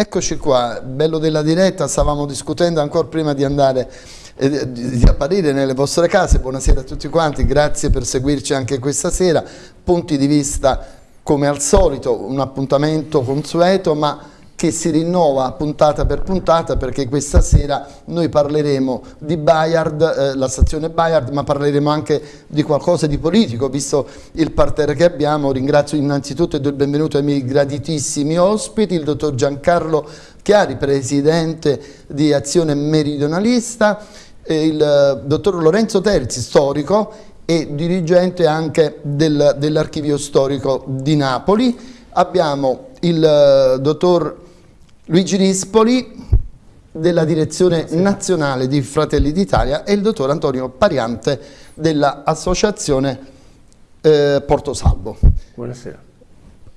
Eccoci qua, bello della diretta, stavamo discutendo ancora prima di andare eh, di, di apparire nelle vostre case. Buonasera a tutti quanti, grazie per seguirci anche questa sera. Punti di vista come al solito, un appuntamento consueto, ma che si rinnova puntata per puntata perché questa sera noi parleremo di Bayard, eh, la stazione Bayard, ma parleremo anche di qualcosa di politico, visto il parterre che abbiamo. Ringrazio innanzitutto e do il benvenuto ai miei graditissimi ospiti, il dottor Giancarlo Chiari, presidente di Azione Meridionalista, il eh, dottor Lorenzo Terzi, storico e dirigente anche del, dell'archivio storico di Napoli. Abbiamo il uh, dottor Luigi Rispoli della direzione nazionale di Fratelli d'Italia e il dottor Antonio Pariante dell'associazione eh, Porto Salvo. Buonasera.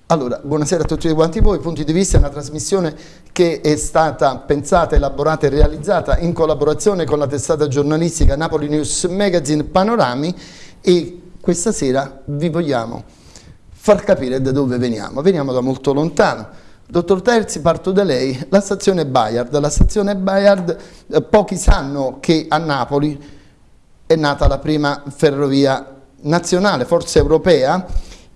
Allora, buonasera a tutti quanti voi, Punti di Vista è una trasmissione che è stata pensata, elaborata e realizzata in collaborazione con la testata giornalistica Napoli News Magazine Panorami e questa sera vi vogliamo far capire da dove veniamo. Veniamo da molto lontano, Dottor Terzi, parto da lei. La stazione Bayard. La stazione Bayard, eh, pochi sanno che a Napoli è nata la prima ferrovia nazionale, forse europea,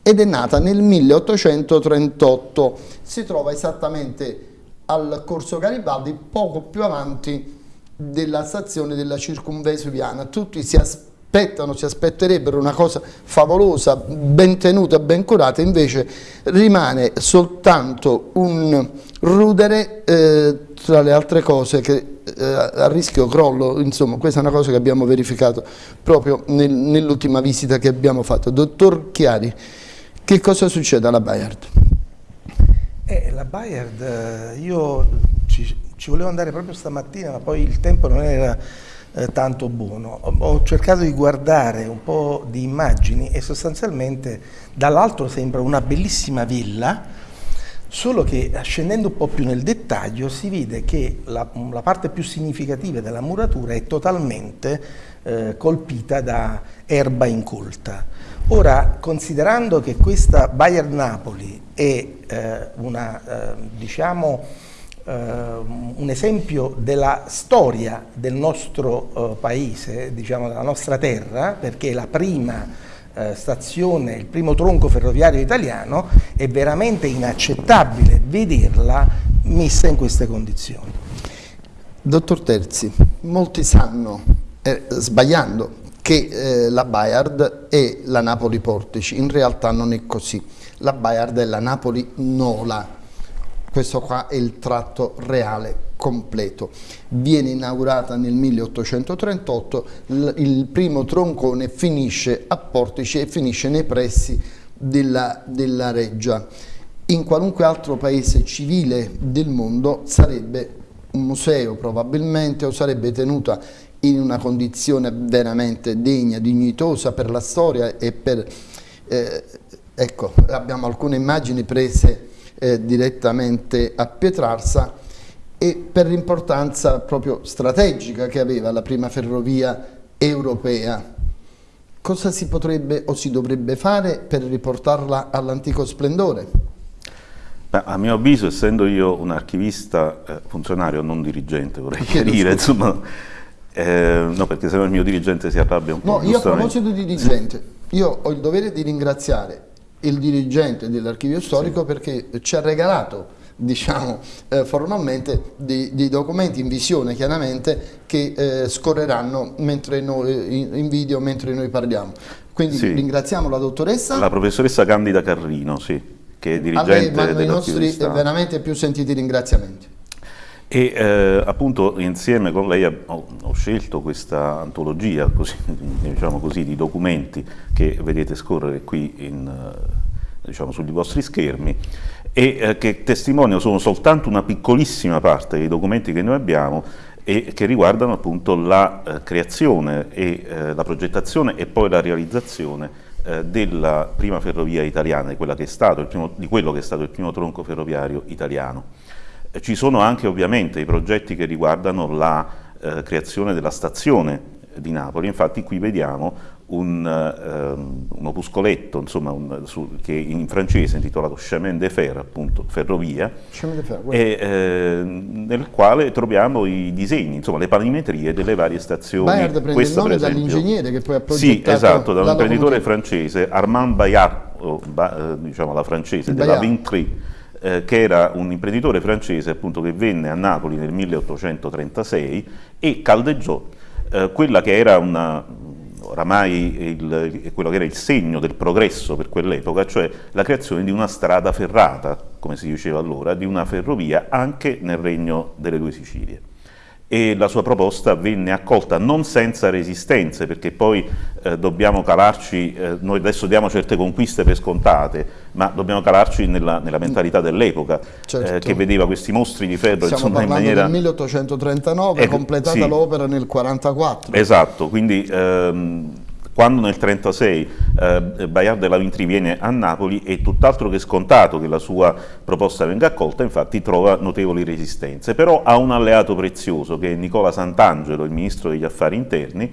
ed è nata nel 1838. Si trova esattamente al Corso Garibaldi, poco più avanti della stazione della circumvesuviana. Tutti si aspettano aspettano, si aspetterebbero una cosa favolosa, ben tenuta, ben curata, invece rimane soltanto un rudere eh, tra le altre cose che eh, a rischio crollo, insomma questa è una cosa che abbiamo verificato proprio nel, nell'ultima visita che abbiamo fatto. Dottor Chiari, che cosa succede alla Bayard? Eh, la Bayard, eh, io ci, ci volevo andare proprio stamattina ma poi il tempo non era eh, tanto buono. Ho, cercato di guardare un po' di immagini e sostanzialmente dall'alto sembra una bellissima villa, solo che scendendo un po' più nel dettaglio si vede che la, la parte più significativa della muratura è totalmente eh, colpita da erba incolta. Ora, considerando che questa Bayern Napoli è eh, una, eh, diciamo, eh, un esempio della storia del nostro eh, paese, diciamo della nostra terra, perché la prima eh, stazione, il primo tronco ferroviario italiano, è veramente inaccettabile vederla messa in queste condizioni. Dottor Terzi, molti sanno, eh, sbagliando, che eh, la Bayard è la Napoli Portici, in realtà non è così, la Bayard è la Napoli Nola, questo qua è il tratto reale completo. Viene inaugurata nel 1838, il primo troncone finisce a Portici e finisce nei pressi della, della Reggia. In qualunque altro paese civile del mondo sarebbe un museo probabilmente o sarebbe tenuta in una condizione veramente degna, dignitosa per la storia e per... Eh, ecco, abbiamo alcune immagini prese eh, direttamente a Pietrarsa e per l'importanza proprio strategica che aveva la prima ferrovia europea. Cosa si potrebbe o si dovrebbe fare per riportarla all'antico splendore? Beh, a mio avviso, essendo io un archivista eh, funzionario, non dirigente, vorrei chiarire, insomma, eh, no, perché se no il mio dirigente si arrabbia un po'. No, io a proposito di dirigente, io ho il dovere di ringraziare il dirigente dell'archivio storico sì. perché ci ha regalato diciamo eh, formalmente dei, dei, documenti in visione chiaramente che eh, scorreranno noi, in, in, video mentre noi parliamo quindi sì. ringraziamo la dottoressa la professoressa Candida Carrino sì, che è dirigente a lei i nostri veramente più sentiti ringraziamenti e eh, appunto insieme con lei ho, ho scelto questa antologia così, diciamo così, di documenti che vedete scorrere qui in, eh, diciamo, sugli vostri schermi e eh, che testimoniano sono soltanto una piccolissima parte dei documenti che noi abbiamo e che riguardano appunto la eh, creazione e eh, la progettazione e poi la realizzazione eh, della prima ferrovia italiana, di, quello che è stato il primo tronco ferroviario italiano. Ci sono anche ovviamente i progetti che riguardano la eh, creazione della stazione di Napoli, infatti qui vediamo un, um, un opuscoletto insomma, un, su, che in francese è intitolato Chemin de Fer, appunto ferrovia, de fer, e, eh, nel quale troviamo i disegni, insomma le panimetrie delle varie stazioni. Bayard prende il nome dall'ingegnere che poi ha progettato Sì, esatto, da un imprenditore francese, Armand Bayard, o, ba, eh, diciamo la francese, Bayard. della Vintry, eh, che era un imprenditore francese appunto, che venne a Napoli nel 1836 e caldeggiò eh, quella che era una, oramai il, quello che era il segno del progresso per quell'epoca, cioè la creazione di una strada ferrata, come si diceva allora, di una ferrovia anche nel regno delle due Sicilie e la sua proposta venne accolta non senza resistenze perché poi eh, dobbiamo calarci, eh, noi adesso diamo certe conquiste per scontate, ma dobbiamo calarci nella, nella mentalità dell'epoca certo. eh, che vedeva questi mostri di ferro Stiamo insomma, in maniera... del 1839, ecco, completata sì. l'opera nel 1944. Esatto, quindi ehm, quando nel 1936 eh, Bayard della Vintri viene a Napoli è tutt'altro che scontato che la sua proposta venga accolta, infatti trova notevoli resistenze, però ha un alleato prezioso che è Nicola Sant'Angelo, il ministro degli affari interni,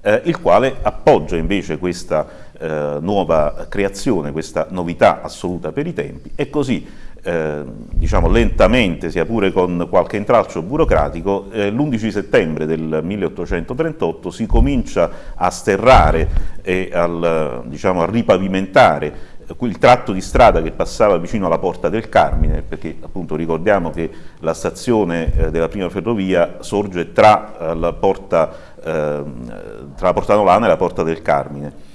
eh, il quale appoggia invece questa eh, nuova creazione, questa novità assoluta per i tempi. E così eh, diciamo lentamente, sia pure con qualche intralcio burocratico, eh, l'11 settembre del 1838 si comincia a sterrare e al, diciamo, a ripavimentare il tratto di strada che passava vicino alla Porta del Carmine, perché appunto ricordiamo che la stazione eh, della prima ferrovia sorge tra, eh, la porta, eh, tra la Porta Nolana e la Porta del Carmine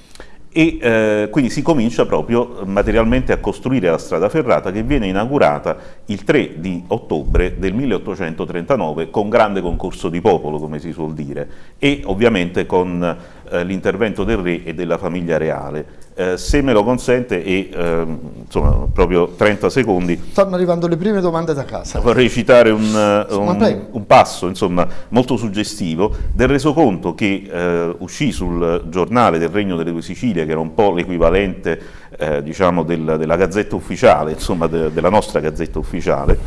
e eh, quindi si comincia proprio materialmente a costruire la strada ferrata che viene inaugurata il 3 di ottobre del 1839 con grande concorso di popolo, come si suol dire, e ovviamente con eh, l'intervento del re e della famiglia reale. Eh, se me lo consente, e eh, insomma proprio 30 secondi. Stanno arrivando le prime domande da casa. Vorrei citare un, eh, un, un passo insomma, molto suggestivo del resoconto che eh, uscì sul giornale del Regno delle Due Sicilie, che era un po' l'equivalente eh, diciamo del, della gazzetta ufficiale, insomma de, della nostra gazzetta ufficiale,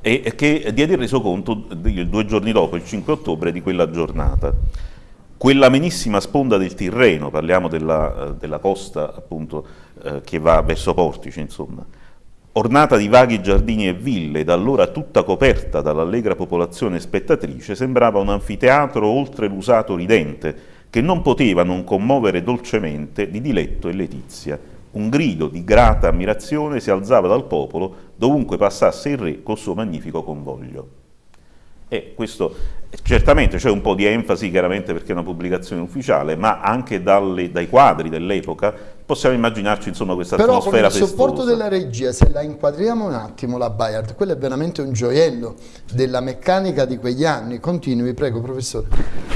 e che diede il resoconto due giorni dopo, il 5 ottobre, di quella giornata. Quella amenissima sponda del Tirreno, parliamo della, eh, della costa appunto eh, che va verso Portici, insomma, ornata di vaghi giardini e ville, da allora tutta coperta dall'allegra popolazione spettatrice, sembrava un anfiteatro oltre l'usato ridente, che non poteva non commuovere dolcemente di diletto e letizia. Un grido di grata ammirazione si alzava dal popolo dovunque passasse il re col suo magnifico convoglio. E questo certamente c'è un po' di enfasi chiaramente perché è una pubblicazione ufficiale, ma anche dalle, dai quadri dell'epoca possiamo immaginarci insomma questa Però atmosfera. Però con il supporto della regia, se la inquadriamo un attimo la Bayard, quello è veramente un gioiello della meccanica di quegli anni. Continui, prego professore.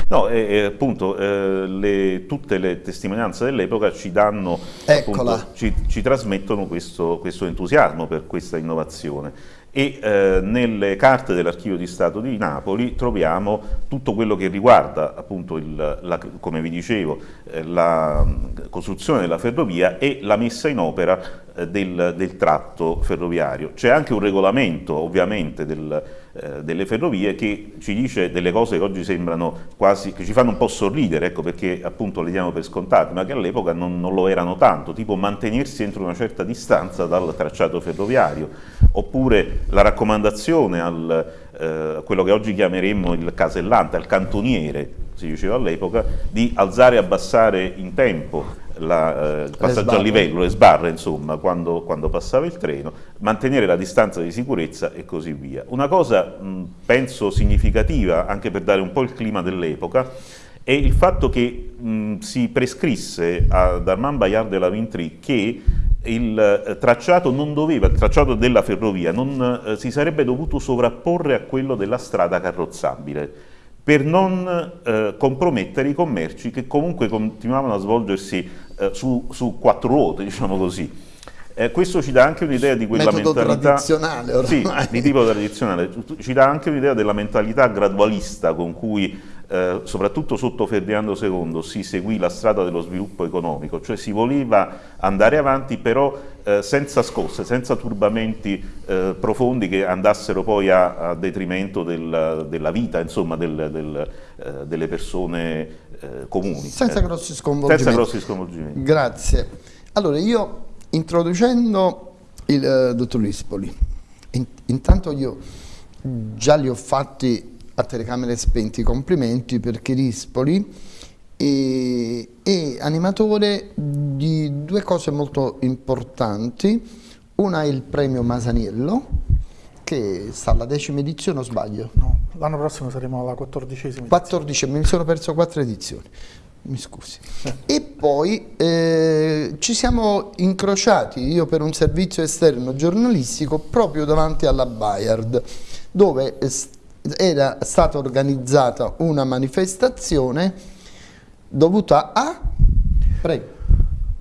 No, eh, appunto eh, le, tutte le testimonianze dell'epoca ci danno, appunto, ci, ci, trasmettono questo, questo entusiasmo per questa innovazione e eh, nelle carte dell'Archivio di Stato di Napoli troviamo tutto quello che riguarda, appunto, il, la, come vi dicevo, eh, la costruzione della ferrovia e la messa in opera del, del, tratto ferroviario. C'è anche un regolamento, ovviamente, del, eh, delle ferrovie che ci dice delle cose che oggi sembrano quasi, che ci fanno un po' sorridere, ecco perché appunto le diamo per scontate, ma che all'epoca non, non, lo erano tanto, tipo mantenersi entro una certa distanza dal tracciato ferroviario, oppure la raccomandazione al eh, quello che oggi chiameremmo il casellante, al cantoniere, si diceva all'epoca, di alzare e abbassare in tempo la, eh, il passaggio a livello, le sbarre insomma, quando, quando, passava il treno, mantenere la distanza di sicurezza e così via. Una cosa mh, penso significativa anche per dare un po' il clima dell'epoca è il fatto che mh, si prescrisse ad Armand Bayard de la Vintry che il eh, tracciato non doveva, il tracciato della ferrovia non eh, si sarebbe dovuto sovrapporre a quello della strada carrozzabile per non eh, compromettere i commerci che comunque continuavano a svolgersi eh, su, su, quattro ruote, diciamo così. Eh, questo ci dà anche un'idea di quella Metodo mentalità... tradizionale ormai. Sì, di tipo tradizionale. Ci dà anche un'idea della mentalità gradualista con cui eh, soprattutto sotto Ferdinando II, si seguì la strada dello sviluppo economico, cioè si voleva andare avanti però eh, senza scosse, senza turbamenti eh, profondi che andassero poi a, a detrimento del, della vita insomma, del, del, eh, delle persone eh, comuni. Senza eh. grossi sconvolgimenti. Senza grossi sconvolgimenti. Grazie. Allora io introducendo il eh, dottor Rispoli, in- intanto io già li ho fatti a telecamere spenti complimenti perché Rispoli è, è animatore di due cose molto importanti. Una è il premio Masaniello, che sta alla decima edizione, o sbaglio? No, l'anno prossimo saremo alla quattordicesima. 14, mi sono perso quattro edizioni, mi scusi. E poi eh, ci siamo incrociati, io per un servizio esterno giornalistico, proprio davanti alla Bayard, dove era stata organizzata una manifestazione dovuta a... Prego.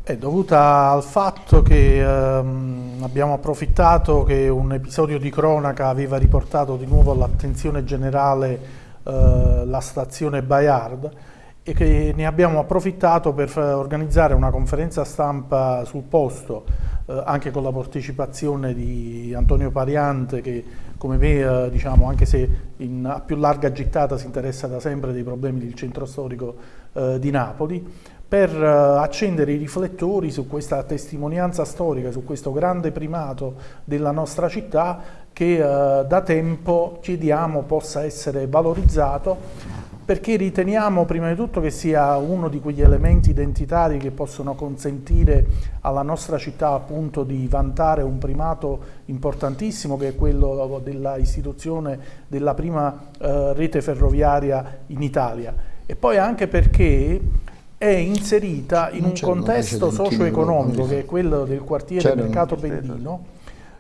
È dovuta al fatto che ehm, abbiamo approfittato che un episodio di cronaca aveva riportato di nuovo all'attenzione generale eh, la stazione Bayard e che ne abbiamo approfittato per organizzare una conferenza stampa sul posto, eh, anche con la partecipazione di Antonio Pariante che come me, eh, diciamo, anche se in, a più larga gittata si interessa da sempre dei problemi del centro storico eh, di Napoli, per eh, accendere i riflettori su questa testimonianza storica, su questo grande primato della nostra città che eh, da tempo chiediamo possa essere valorizzato perché riteniamo prima di tutto che sia uno di quegli elementi identitari che possono consentire alla nostra città appunto di vantare un primato importantissimo che è quello della istituzione della prima eh, rete ferroviaria in Italia e poi anche perché è inserita in Non un contesto socio-economico che è quello del quartiere C'erano. Mercato Bendino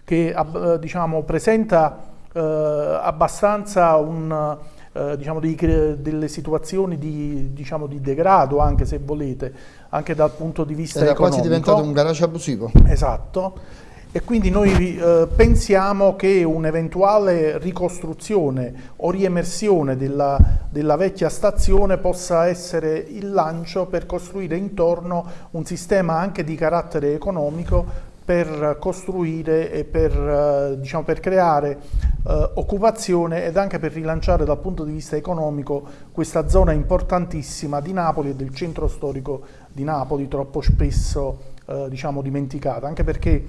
che eh, diciamo, presenta eh, abbastanza un, eh, diciamo, cre- delle situazioni di, diciamo, di degrado, anche se volete, anche dal punto di vista Era economico. quasi diventato un garage abusivo. Esatto. E quindi noi eh, pensiamo che un'eventuale ricostruzione o riemersione della, della vecchia stazione possa essere il lancio per costruire intorno un sistema anche di carattere economico per costruire e per, eh, diciamo, per creare eh, occupazione ed anche per rilanciare dal punto di vista economico questa zona importantissima di Napoli e del centro storico di Napoli, troppo spesso eh, diciamo, dimenticata, anche perché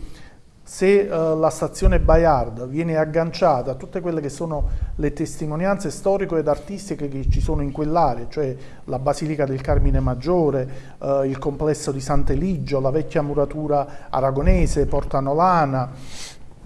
se eh, la stazione Bayard viene agganciata a tutte quelle che sono le testimonianze storiche ed artistiche che ci sono in quell'area, cioè la Basilica del Carmine Maggiore, eh, il complesso di Sant'Eligio, la vecchia muratura aragonese, Porta Nolana,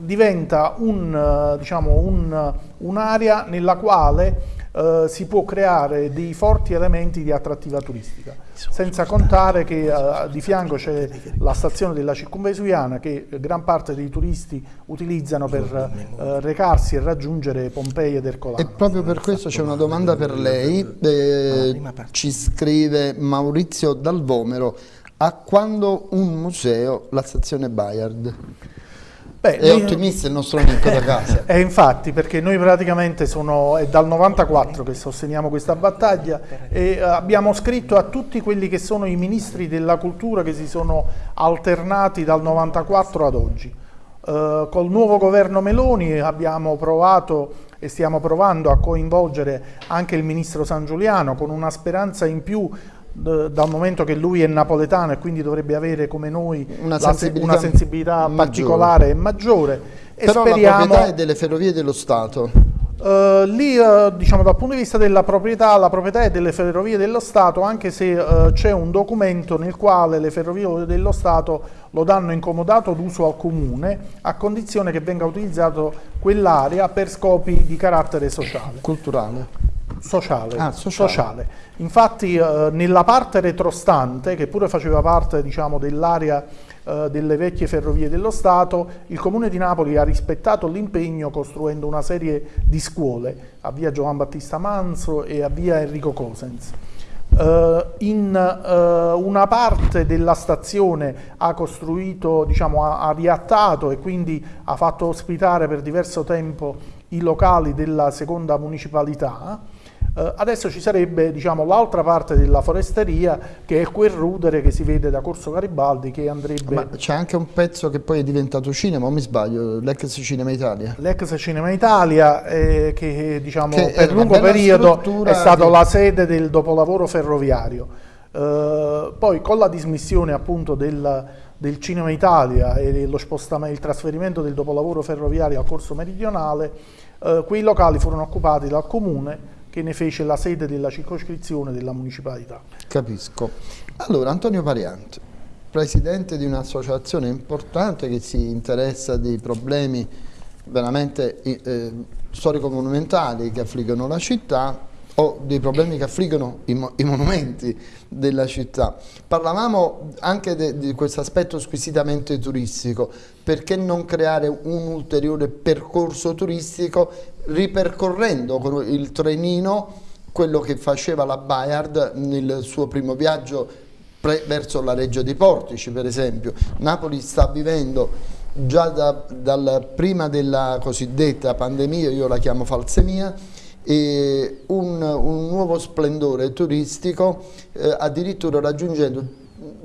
diventa un, eh, diciamo, un- un'area nella quale eh, si può creare dei forti elementi di attrattiva turistica, senza contare che eh, di fianco c'è la stazione della circumvesuviana che gran parte dei turisti utilizzano per eh, recarsi e raggiungere Pompei ed E Ercolano. proprio per questo c'è una domanda per lei, eh, ci scrive Maurizio Dalvomero, a quando un museo la stazione Bayard? Beh, È noi- ottimista il nostro amico da casa. E infatti, perché noi praticamente sono, è dal 94 che sosteniamo questa battaglia e eh, abbiamo scritto a tutti quelli che sono i ministri della cultura che si sono alternati dal 94 ad oggi. Eh, col nuovo governo Meloni abbiamo provato e stiamo provando a coinvolgere anche il ministro San Giuliano con una speranza in più dal momento che lui è napoletano e quindi dovrebbe avere come noi Una la se- sensibilità una sensibilità maggiore. particolare e maggiore e Però la speriamo proprietà è delle ferrovie dello Stato. eh, lì, eh, diciamo, dal punto di vista della proprietà, la proprietà è delle ferrovie dello Stato, anche se eh, c'è un documento nel quale le ferrovie dello Stato lo danno incomodato d'uso al comune, a condizione che venga utilizzato quell'area per scopi di carattere sociale. Culturale. Sociale, Ah, sociale. sociale. Infatti eh, nella parte retrostante, che pure faceva parte diciamo, dell'area eh, delle vecchie ferrovie dello Stato, il Comune di Napoli ha rispettato l'impegno costruendo una serie di scuole a via Giovan Battista Manso e a via Enrico Cosens. Eh, in eh, una parte della stazione ha costruito, diciamo, ha, ha riattato e quindi ha fatto ospitare per diverso tempo i locali della seconda municipalità. Uh, adesso ci sarebbe diciamo, l'altra parte della foresteria che è quel rudere che si vede da Corso Garibaldi che andrebbe... Ma c'è anche un pezzo che poi è diventato cinema, o mi sbaglio, l'ex Cinema Italia? L'ex Cinema Italia eh, che diciamo, che per lungo periodo è stato di... la sede del dopolavoro ferroviario. Uh, poi con la dismissione appunto del, del Cinema Italia e lo il trasferimento del dopolavoro ferroviario al corso meridionale, uh, quei locali furono occupati dal comune che ne fece la sede della circoscrizione della municipalità. Capisco. Allora, Antonio Variante, presidente di un'associazione importante che si interessa dei problemi veramente eh, storico-monumentali che affliggono la città o dei problemi che affliggono i, mo i monumenti della città. Parlavamo anche di questo aspetto squisitamente turistico, perché non creare un ulteriore percorso turistico ripercorrendo con il trenino quello che faceva la Bayard nel suo primo viaggio verso la Reggia dei Portici per esempio. Napoli sta vivendo già da, dal, prima della cosiddetta pandemia, io la chiamo falsemia, e un, un nuovo splendore turistico eh, addirittura raggiungendo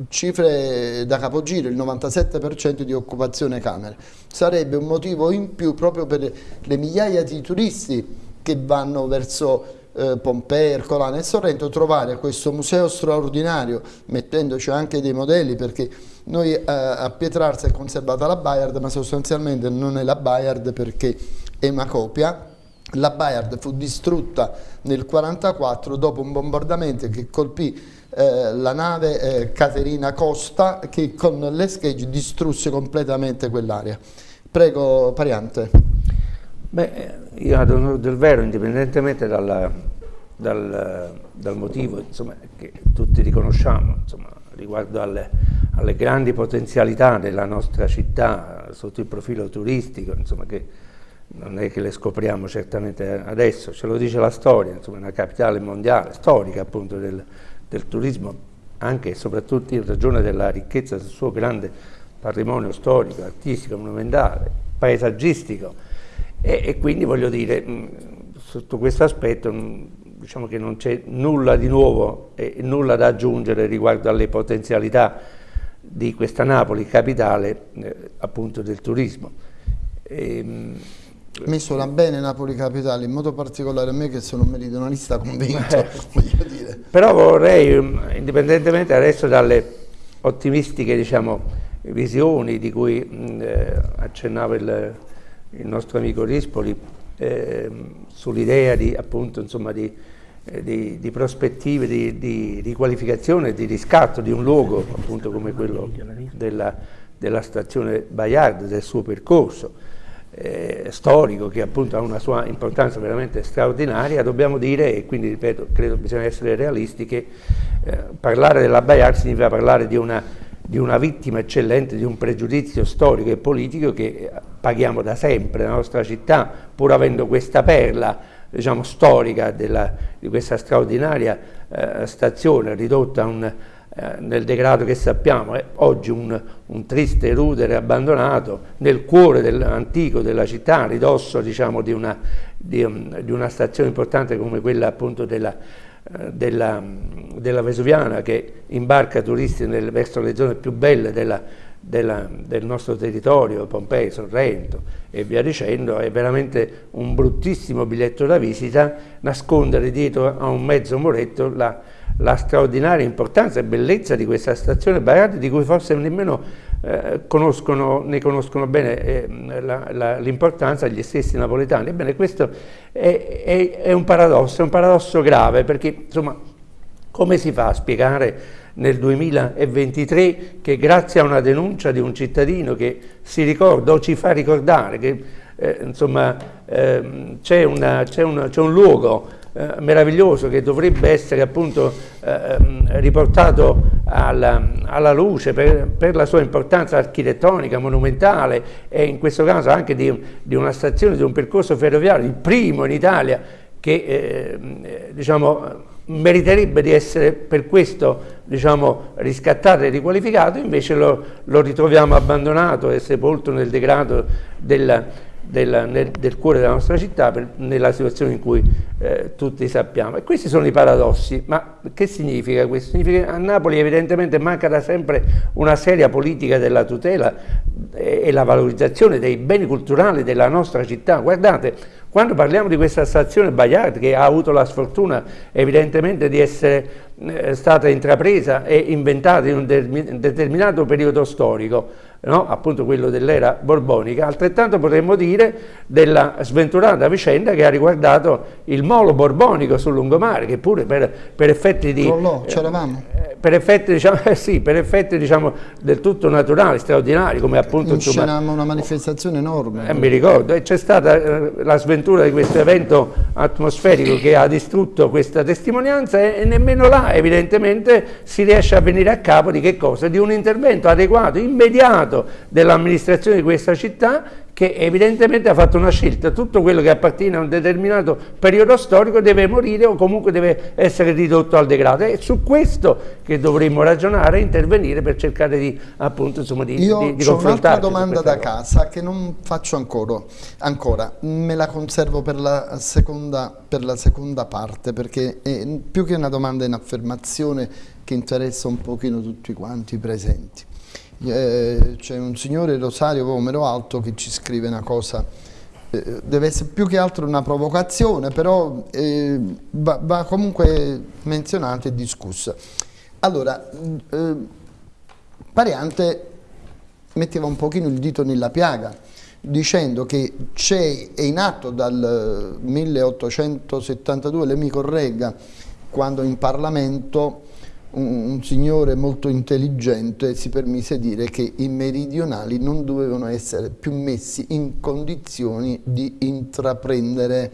cifre da capogiro, il 97% di occupazione camere. Sarebbe un motivo in più proprio per le migliaia di turisti che vanno verso eh, Pompei, Ercolano e Sorrento trovare questo museo straordinario mettendoci anche dei modelli perché noi eh, a Pietrarsa è conservata la Bayard ma sostanzialmente non è la Bayard perché è una copia la Bayard fu distrutta nel 1944 dopo un bombardamento che colpì eh, la nave eh, Caterina Costa che con l'eschegge distrusse completamente quell'area. Prego Pariante. Beh, io ad onore del vero, indipendentemente dalla, dal, dal, motivo insomma, che tutti riconosciamo insomma, riguardo alle, alle, grandi potenzialità della nostra città sotto il profilo turistico, insomma, che non è che le scopriamo certamente adesso, ce lo dice la storia, insomma, una capitale mondiale, storica appunto del, del turismo, anche e soprattutto in ragione della ricchezza del suo grande patrimonio storico, artistico, monumentale, paesaggistico e, e quindi voglio dire, mh, sotto questo aspetto mh, diciamo che non c'è nulla di nuovo e nulla da aggiungere riguardo alle potenzialità di questa Napoli, capitale eh, appunto del turismo. E, ehm, mi suona bene Napoli Capitale, in modo particolare a me che sono un meridionalista convinto, eh, voglio dire. Però vorrei, mm, indipendentemente adesso dalle ottimistiche diciamo, visioni di cui mm, eh, accennava il, il, nostro amico Rispoli, eh, sull'idea di, appunto, insomma, di, eh, di, di, prospettive di, di riqualificazione e di riscatto di un luogo appunto come quello della, della stazione Bayard, del suo percorso, eh, storico che appunto ha una sua importanza veramente straordinaria, dobbiamo dire, e quindi ripeto, credo bisogna essere realisti, che eh, parlare della Bayard significa parlare di una, di una, vittima eccellente, di un pregiudizio storico e politico che eh, paghiamo da sempre nella nostra città, pur avendo questa perla diciamo, storica della, di questa straordinaria eh, stazione ridotta a un eh, nel degrado che sappiamo, è oggi un, un, triste rudere abbandonato nel cuore del, antico della città, ridosso diciamo, di, una, di, um, di, una, stazione importante come quella appunto della, uh, della, della, Vesuviana che imbarca turisti nel, verso le zone più belle della, del nostro territorio, Pompei, Sorrento e via dicendo, è veramente un bruttissimo biglietto da visita nascondere dietro a un mezzo muretto la, la straordinaria importanza e bellezza di questa stazione Baiardi di cui forse nemmeno eh, conoscono, ne conoscono bene eh, l'importanza gli stessi napoletani. Ebbene questo è, è, è, un paradosso, è un paradosso grave perché insomma come si fa a spiegare nel 2023 che grazie a una denuncia di un cittadino che si ricorda o ci fa ricordare che eh, insomma eh, c'è un luogo eh, meraviglioso che dovrebbe essere appunto eh, riportato alla, alla luce per, per, la sua importanza architettonica, monumentale e in questo caso anche di, di una stazione, di un percorso ferroviario, il primo in Italia che eh, diciamo, meriterebbe di essere per questo diciamo, riscattato e riqualificato, invece lo, lo ritroviamo abbandonato e sepolto nel degrado della, del, nel, del, cuore della nostra città per, nella situazione in cui eh, tutti sappiamo. E questi sono i paradossi, ma che significa questo? Significa che a Napoli evidentemente manca da sempre una seria politica della tutela e, e la valorizzazione dei beni culturali della nostra città. Guardate, quando parliamo di questa stazione Bayard che ha avuto la sfortuna evidentemente di essere eh, stata intrapresa e inventata in un determinato periodo storico, no? appunto quello dell'era borbonica, altrettanto potremmo dire della sventurata vicenda che ha riguardato il molo borbonico sul lungomare, che pure per, per effetti di... Crollò, c'eravamo. Eh, per effetti, diciamo, eh sì, per effetti diciamo, del tutto naturali, straordinari, come appunto... Inscenammo una manifestazione enorme. Eh, mi ricordo, e c'è stata eh, la sventura di questo evento atmosferico che ha distrutto questa testimonianza e, e nemmeno là evidentemente si riesce a venire a capo di che cosa? Di un intervento adeguato, immediato, Stato, dell'amministrazione di questa città che evidentemente ha fatto una scelta, tutto quello che appartiene a un determinato periodo storico deve morire o comunque deve essere ridotto al degrado. È su questo che dovremmo ragionare e intervenire per cercare di, appunto, insomma, di, Io di, di ho un'altra domanda da casa che non faccio ancora, ancora, me la conservo per la seconda, per la seconda parte perché è più che una domanda in affermazione che interessa un pochino tutti quanti i presenti. Eh, c'è un signore Rosario Vomero Alto che ci scrive una cosa eh, deve essere più che altro una provocazione però eh, va, va, comunque menzionata e discussa. Allora eh, Pariante metteva un pochino il dito nella piaga dicendo che c'è è in atto dal 1872 lei mi corregga quando in Parlamento un, un, signore molto intelligente si permise dire che i meridionali non dovevano essere più messi in condizioni di intraprendere.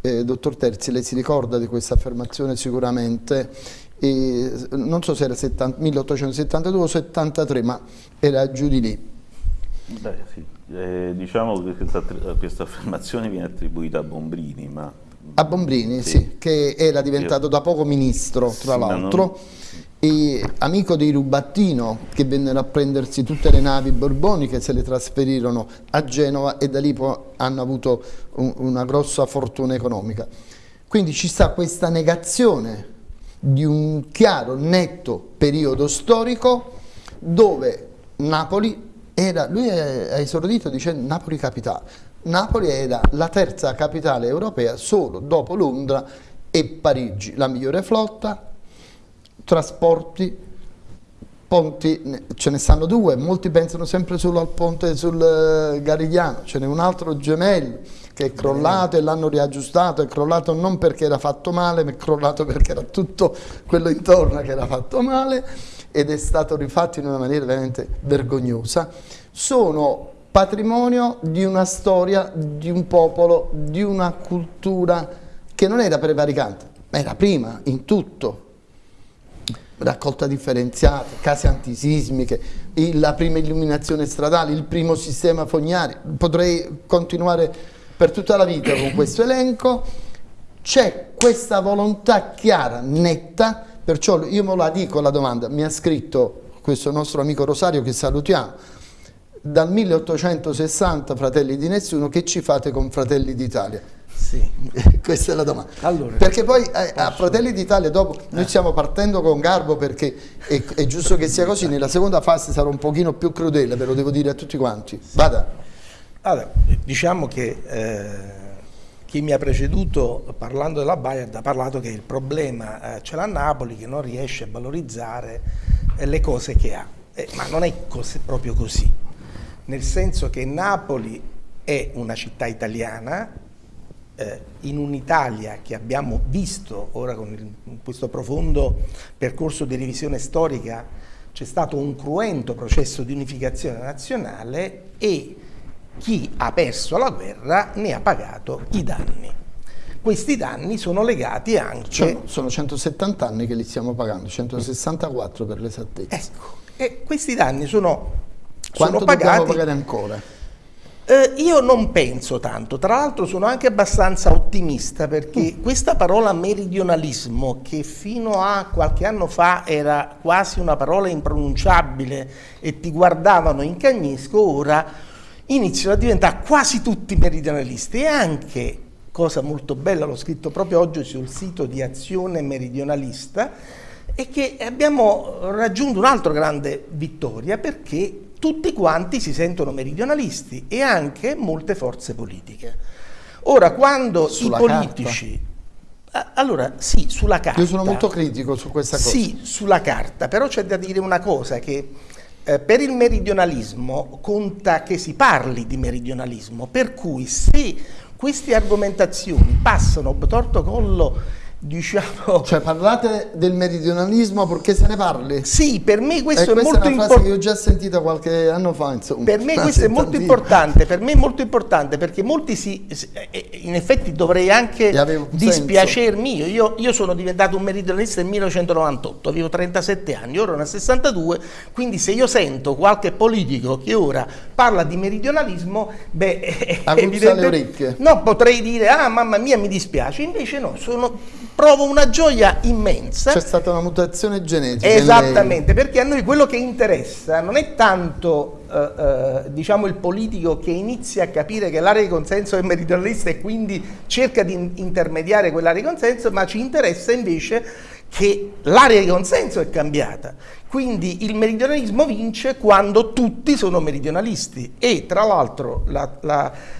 Eh, dottor Terzi, lei si ricorda di questa affermazione sicuramente, e, non so se era 70, 1872 o 73, ma era giù di lì. Beh, sì. eh, diciamo che questa, questa affermazione viene attribuita a Bombrini, ma a Bombrini, sì. sì. che era diventato da poco ministro, tra l'altro, e amico di Rubattino, che vennero a prendersi tutte le navi borboniche, se le trasferirono a Genova e da lì hanno avuto un, una grossa fortuna economica. Quindi ci sta questa negazione di un chiaro, netto periodo storico dove Napoli era, lui ha esordito dicendo Napoli capitale, Napoli era la terza capitale europea solo dopo Londra e Parigi, la migliore flotta, trasporti, ponti, ce ne stanno due, molti pensano sempre solo al ponte sul eh, Garigliano, ce n'è un altro gemello che è crollato e l'hanno riaggiustato, è crollato non perché era fatto male, ma è crollato perché era tutto quello intorno che era fatto male ed è stato rifatto in una maniera veramente vergognosa. Sono patrimonio di una storia, di un popolo, di una cultura che non era prevaricante, ma era prima, in tutto. Raccolta differenziata, case antisismiche, la prima illuminazione stradale, il primo sistema fognario. Potrei continuare per tutta la vita con questo elenco. C'è questa volontà chiara, netta, perciò io me la dico la domanda, mi ha scritto questo nostro amico Rosario che salutiamo, dal 1860 Fratelli di Nessuno, che ci fate con Fratelli d'Italia? Sì. Questa è la domanda. Allora, perché poi eh, a Fratelli d'Italia dopo noi stiamo partendo con garbo perché è, è, giusto che sia così, nella seconda fase sarò un pochino più crudele, ve lo devo dire a tutti quanti. Vada. Allora, diciamo che eh, chi mi ha preceduto parlando della Bayard ha parlato che il problema eh, ce l'ha Napoli che non riesce a valorizzare eh, le cose che ha, eh, ma non è cos proprio così nel senso che Napoli è una città italiana, eh, in un'Italia che abbiamo visto ora con il, questo profondo percorso di revisione storica, c'è stato un cruento processo di unificazione nazionale e chi ha perso la guerra ne ha pagato i danni. Questi danni sono legati anche... Cioè, sono 170 anni che li stiamo pagando, 164 per l'esattezza. Ecco, e questi danni sono quanto sono pagati. pagare ancora? Eh, io non penso tanto, tra l'altro sono anche abbastanza ottimista perché mm. questa parola meridionalismo che fino a qualche anno fa era quasi una parola impronunciabile e ti guardavano in cagnesco, ora iniziano a diventare quasi tutti meridionalisti e anche, cosa molto bella, l'ho scritto proprio oggi sul sito di Azione Meridionalista, è che abbiamo raggiunto un'altra grande vittoria perché tutti quanti si sentono meridionalisti e anche molte forze politiche. Ora, quando Sulla i politici... Carta. Allora, sì, sulla carta. Io sono molto critico su questa cosa. Sì, sulla carta, però c'è da dire una cosa che eh, per il meridionalismo conta che si parli di meridionalismo, per cui se queste argomentazioni passano torto collo diciamo... Cioè parlate del meridionalismo perché se ne parli? Sì, per me questo è molto importante. Questa è una frase che ho già sentito qualche anno fa, insomma. Per me questo è molto importante, per me è molto importante perché molti si... Eh, in effetti dovrei anche dispiacermi io. io. Io sono diventato un meridionalista nel 1998, avevo 37 anni, ora ne ho 62, quindi se io sento qualche politico che ora parla di meridionalismo, beh... Aguzza le orecchie. No, potrei dire, ah mamma mia mi dispiace, invece no, sono provo una gioia immensa. C'è stata una mutazione genetica. Esattamente, perché a noi quello che interessa non è tanto eh, eh, diciamo il politico che inizia a capire che l'area di consenso è meridionalista e quindi cerca di intermediare quell'area di consenso, ma ci interessa invece che l'area di consenso è cambiata. Quindi il meridionalismo vince quando tutti sono meridionalisti e tra l'altro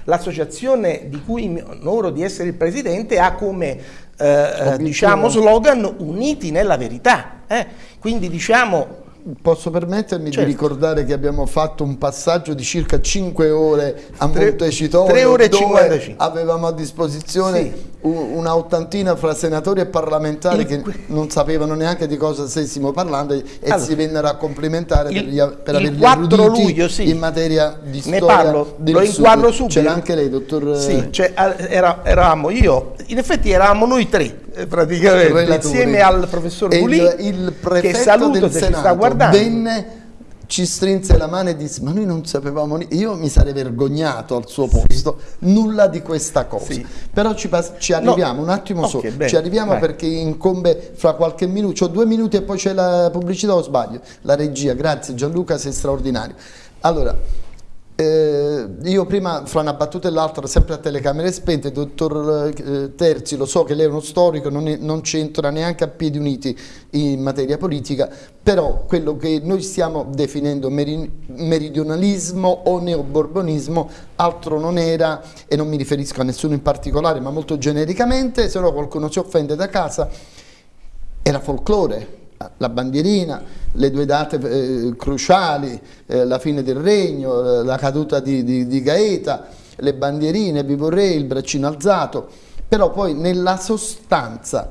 l'associazione la, la, di cui mi onoro di essere il presidente ha come eh, diciamo, slogan uniti nella verità. Eh? Quindi diciamo Posso permettermi certo. di ricordare che abbiamo fatto un passaggio di circa 5 ore a Montecitorio 3 ore e 55. avevamo a disposizione sì. Una ottantina fra senatori e parlamentari il, che non sapevano neanche di cosa stessimo parlando e allora, si vennero a complimentare il, per, per averli 4 luglio, sì. in materia di ne storia parlo, lo inquadro subito c'era anche lei dottor sì, cioè, era, eravamo io in effetti eravamo noi tre eh, praticamente Relatori. insieme al professor Bulì il, il che saluto se Senato ci sta guardando venne ci strinse la mano e disse ma noi non sapevamo io mi sarei vergognato al suo posto sì. nulla di questa cosa sì. però ci, ci arriviamo no. un attimo okay, solo bene. ci arriviamo Vai. perché incombe fra qualche minuto ho due minuti e poi c'è la pubblicità o sbaglio la regia grazie Gianluca sei straordinario allora eh, io prima, fra una battuta e l'altra, sempre a telecamere spente, dottor eh, Terzi, lo so che lei è uno storico, non, non c'entra neanche a piedi uniti in materia politica, però quello che noi stiamo definendo meri, meridionalismo o neoborbonismo altro non era, e non mi riferisco a nessuno in particolare, ma molto genericamente, se no qualcuno si offende da casa, era folklore, la bandierina, le due date eh, cruciali, eh, la fine del regno, la caduta di, di, di Gaeta, le bandierine, Vivo Re, il braccino alzato, però poi nella sostanza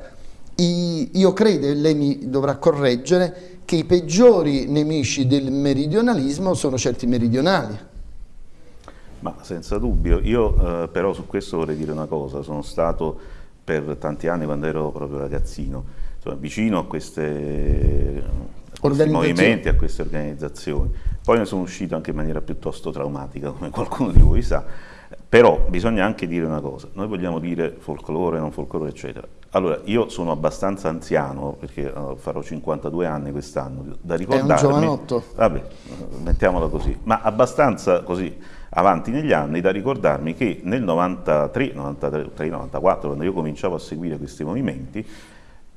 i, io credo, e lei mi dovrà correggere, che i peggiori nemici del meridionalismo sono certi meridionali. Ma senza dubbio, io eh, però su questo vorrei dire una cosa, sono stato per tanti anni quando ero proprio ragazzino, insomma, vicino a, questi movimenti, a queste organizzazioni. Poi ne sono uscito anche in maniera piuttosto traumatica, come qualcuno di voi sa, però bisogna anche dire una cosa, noi vogliamo dire folklore, non folklore, eccetera. Allora, io sono abbastanza anziano, perché uh, farò 52 anni quest'anno, da ricordarmi... È un giovanotto. Vabbè, mettiamola così, ma abbastanza così avanti negli anni da ricordarmi che nel 93, 93, 94, quando io cominciavo a seguire questi movimenti,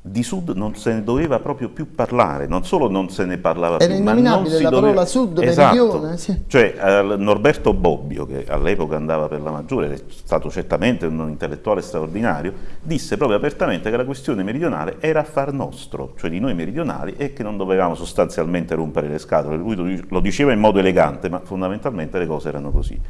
di Sud non se ne doveva proprio più parlare, non solo non se ne parlava Era più, ma non si la doveva... parola Sud, esatto. meridione. Sì. Cioè eh, Norberto Bobbio, che all'epoca andava per la maggiore, è stato certamente un intellettuale straordinario, disse proprio apertamente che la questione meridionale era affar nostro, cioè di noi meridionali, e che non dovevamo sostanzialmente rompere le scatole. Lui lo diceva in modo elegante, ma fondamentalmente le cose erano così.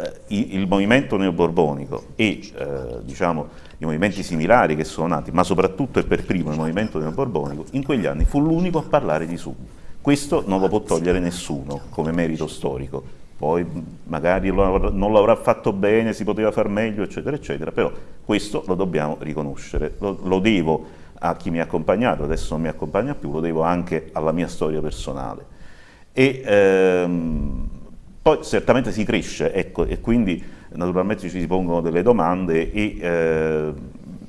Eh, il movimento neoborbonico e eh, diciamo, i movimenti similari che sono nati, ma soprattutto e per primo il movimento neoborbonico, in quegli anni fu l'unico a parlare di Sud. Questo non lo può togliere nessuno come merito storico. Poi magari non l'avrà fatto bene, si poteva far meglio, eccetera, eccetera, però questo lo dobbiamo riconoscere. Lo, lo devo a chi mi ha accompagnato, adesso non mi accompagna più, lo devo anche alla mia storia personale. E, ehm, poi certamente si cresce, ecco, e quindi naturalmente ci si pongono delle domande e eh,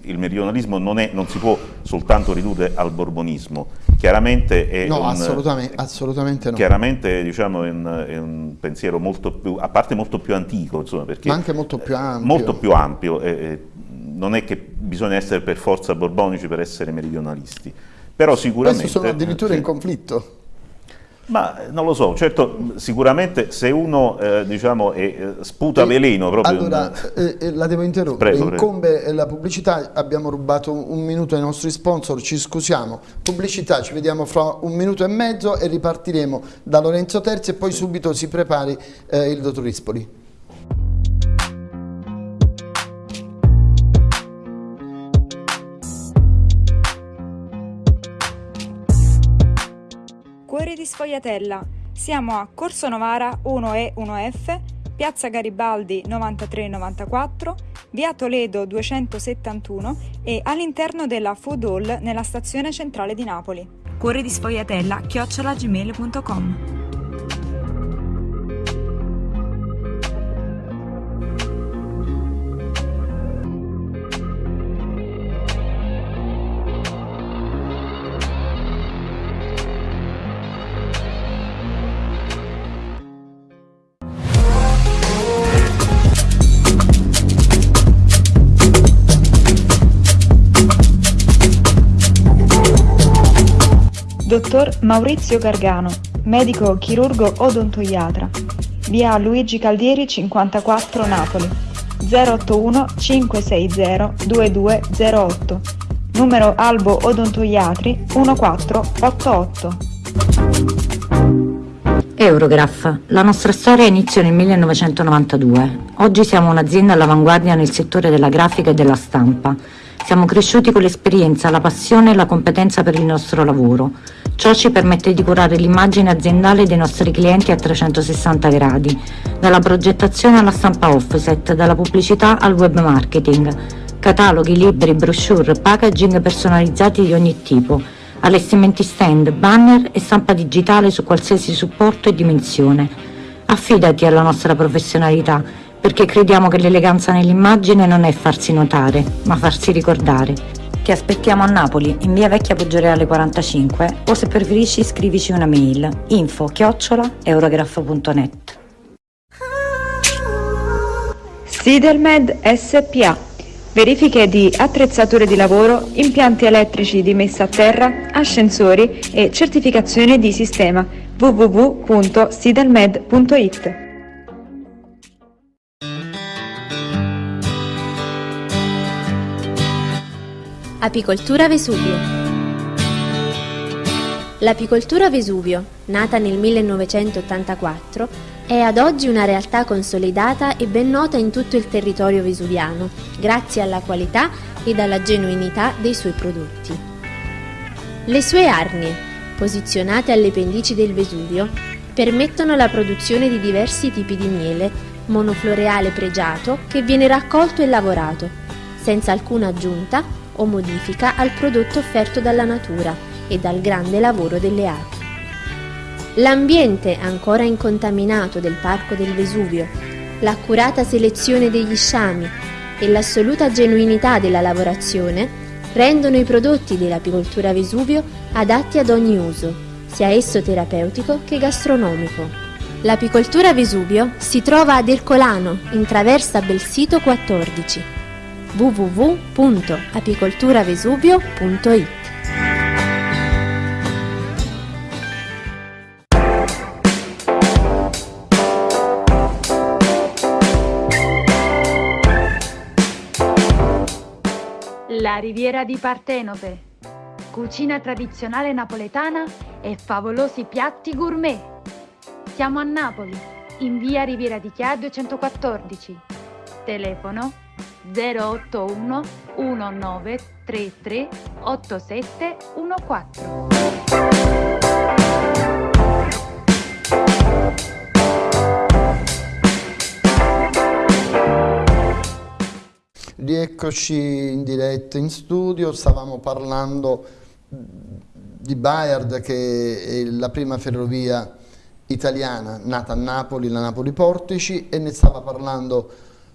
il meridionalismo non, è, non, si può soltanto ridurre al borbonismo, chiaramente è no, un, assolutamente, assolutamente no. Chiaramente diciamo, è, un, è, un, pensiero molto più, a parte molto più antico, insomma, perché ma anche molto più ampio. Molto più ampio eh, non è che bisogna essere per forza borbonici per essere meridionalisti, però sicuramente... Questo sono addirittura in conflitto. Ma eh, non lo so, certo sicuramente se uno eh, diciamo, eh, sputa veleno proprio... Allora, in... eh, la devo interrompere, prego, incombe prego. la pubblicità, abbiamo rubato un minuto ai nostri sponsor, ci scusiamo. Pubblicità, ci vediamo fra un minuto e mezzo e ripartiremo da Lorenzo Terzi e poi subito si prepari eh, il dottor Rispoli. Di Sfogliatella. Siamo a Corso Novara 1E 1F, Piazza Garibaldi 9394, Via Toledo 271 e all'interno della Food Hall nella stazione centrale di Napoli. Cuori di Sfogliatella chiocciolagmail.com Dottor Maurizio Gargano, medico chirurgo odontoiatra. Via Luigi Caldieri 54 Napoli. 081 560 2208. Numero Albo Odontoiatri 1488. Eurograph. La nostra storia iniziò nel 1992. Oggi siamo un'azienda all'avanguardia nel settore della grafica e della stampa. Siamo cresciuti con l'esperienza, la passione e la competenza per il nostro lavoro. Ciò ci permette di curare l'immagine aziendale dei nostri clienti a 360 gradi, dalla progettazione alla stampa offset, dalla pubblicità al web marketing, cataloghi, libri, brochure, packaging personalizzati di ogni tipo, allestimenti stand, banner e stampa digitale su qualsiasi supporto e dimensione. Affidati alla nostra professionalità, perché crediamo che l'eleganza nell'immagine non è farsi notare, ma farsi ricordare. Ti aspettiamo a Napoli, in via Vecchia Poggioreale 45 o se preferisci scrivici una mail info chiocciola eurograph.net Sidelmed SPA Verifiche di attrezzature di lavoro, impianti elettrici di messa a terra, ascensori e certificazione di sistema. www.sidelmed.it Apicoltura Vesuvio L'apicoltura Vesuvio, nata nel 1984, è ad oggi una realtà consolidata e ben nota in tutto il territorio vesuviano, grazie alla qualità ed alla genuinità dei suoi prodotti. Le sue arnie, posizionate alle pendici del Vesuvio, permettono la produzione di diversi tipi di miele, monofloreale pregiato che viene raccolto e lavorato, senza alcuna aggiunta o modifica al prodotto offerto dalla natura e dal grande lavoro delle api. L'ambiente ancora incontaminato del Parco del Vesuvio, l'accurata selezione degli sciami e l'assoluta genuinità della lavorazione rendono i prodotti dell'apicoltura Vesuvio adatti ad ogni uso, sia esso terapeutico che gastronomico. L'apicoltura Vesuvio si trova ad Ercolano, in traversa Belsito 14 www.apicolturavesuvio.it La riviera di Partenope. Cucina tradizionale napoletana e favolosi piatti gourmet. Siamo a Napoli, in via Riviera di Chia 214. Telefono 081 1933 8714. Rieccoci in diretta in studio, stavamo parlando di Bayard che è la prima ferrovia italiana nata a Napoli, la Napoli Portici e ne stava parlando